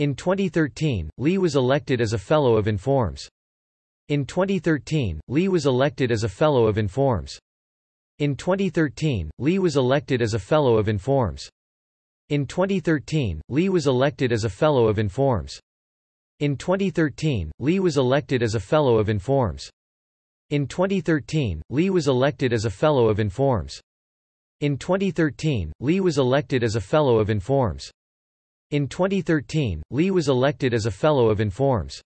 In 2013, Lee was elected as a Fellow of Informs. In 2013, Lee was elected as a Fellow of Informs. In 2013, Lee was elected as a Fellow of Informs. In 2013, Lee was elected as a Fellow of Informs. In 2013, Lee was elected as a Fellow of Informs. In 2013, Lee was elected as a Fellow of Informs. In 2013, Lee was elected as a Fellow of Informs. In 2013, Lee was elected as a Fellow of Informs.